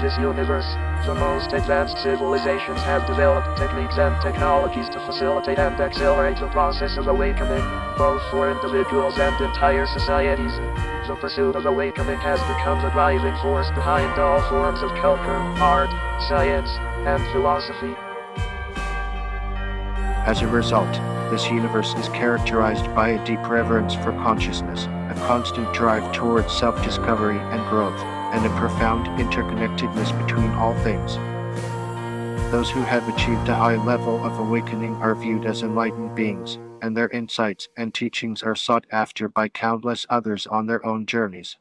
this universe. The most advanced civilizations have developed techniques and technologies to facilitate and accelerate the process of awakening, both for individuals and entire societies. The pursuit of awakening has become the driving force behind all forms of culture, art, science, and philosophy. As a result, this universe is characterized by a deep reverence for consciousness, a constant drive towards self-discovery and growth, and a profound interconnectedness between all things. Those who have achieved a high level of awakening are viewed as enlightened beings, and their insights and teachings are sought after by countless others on their own journeys.